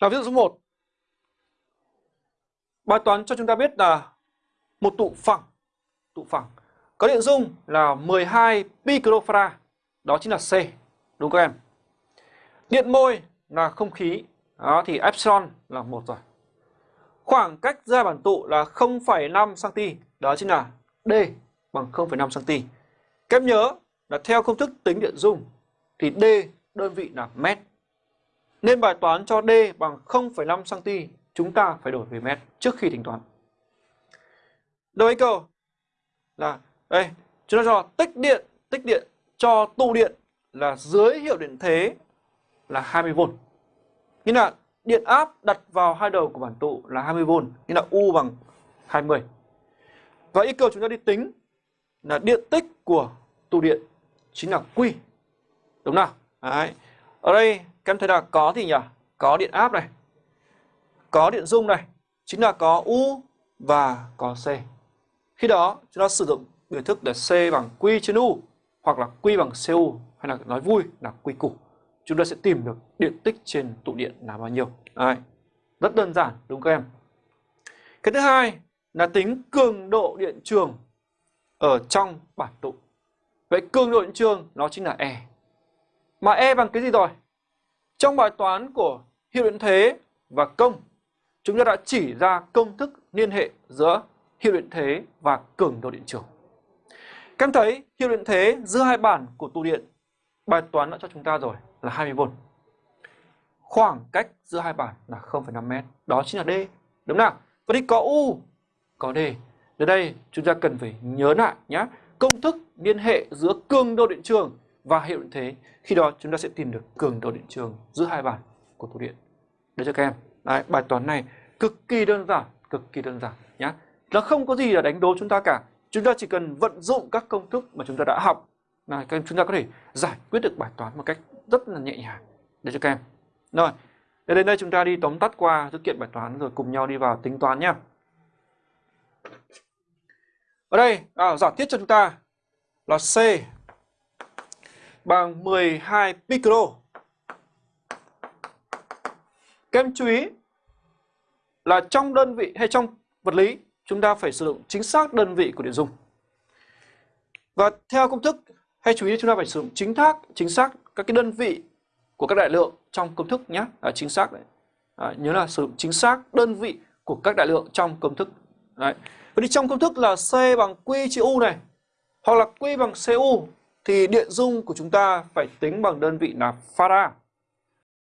là ví dụ số 1. Bài toán cho chúng ta biết là một tụ phẳng, tụ phẳng có điện dung là 12 picrofarad, đó chính là C, đúng không em? Điện môi là không khí, đó thì epsilon là một rồi. Khoảng cách ra bản tụ là 0,5 cm, đó chính là D bằng 0,5 cm. Các em nhớ là theo công thức tính điện dung thì D đơn vị là mét. Nên bài toán cho D bằng 0,5 cm, chúng ta phải đổi về mét trước khi tính toán. Đầu ý cầu là đây, chúng ta cho tích điện, tích điện cho tụ điện là dưới hiệu điện thế là 20V. nghĩa là điện áp đặt vào hai đầu của bản tụ là 20V, nghĩa là U bằng 20. Và yêu cầu chúng ta đi tính là điện tích của tụ điện chính là Q. Đúng nào? Đấy. Ở đây các em thấy là có thì nhỉ? Có điện áp này. Có điện dung này. Chính là có U và có C. Khi đó, chúng ta sử dụng biểu thức là C bằng Q trên U hoặc là Q bằng CU hay là nói vui là Q củ. Chúng ta sẽ tìm được điện tích trên tụ điện là bao nhiêu. Đấy. Rất đơn giản, đúng không các em? Cái thứ hai là tính cường độ điện trường ở trong bản tụ. Vậy cường độ điện trường nó chính là E. Mà E bằng cái gì rồi? Trong bài toán của hiệu điện thế và công, chúng ta đã chỉ ra công thức liên hệ giữa hiệu điện thế và cường độ điện trường. Các em thấy hiệu điện thế giữa hai bản của tụ điện bài toán đã cho chúng ta rồi là 20V. Khoảng cách giữa hai bản là 0,5m, đó chính là D. Đúng nào? Vậy thì có U, có D. Đến đây chúng ta cần phải nhớ lại nhé. Công thức liên hệ giữa cường độ điện trường và hiệu điện thế. Khi đó chúng ta sẽ tìm được cường độ điện trường giữa hai bản của tụ điện. để cho các em. Đấy, bài toán này cực kỳ đơn giản, cực kỳ đơn giản nhé. Nó không có gì là đánh đố chúng ta cả. Chúng ta chỉ cần vận dụng các công thức mà chúng ta đã học là các em chúng ta có thể giải quyết được bài toán một cách rất là nhẹ nhàng để cho các em. Rồi, để đến đây chúng ta đi tóm tắt qua sự kiện bài toán rồi cùng nhau đi vào tính toán nhé. Ở đây, à, giả thiết cho chúng ta là C bằng 12 picro. Các em chú ý là trong đơn vị hay trong vật lý chúng ta phải sử dụng chính xác đơn vị của điện dung. Và theo công thức hay chú ý chúng ta phải sử dụng chính xác chính xác các cái đơn vị của các đại lượng trong công thức nhé, à, chính xác đấy. À, nhớ là sử dụng chính xác đơn vị của các đại lượng trong công thức. Đấy. Vậy thì trong công thức là C bằng Q chia U này, hoặc là Q bằng CU thì điện dung của chúng ta phải tính bằng đơn vị là farad.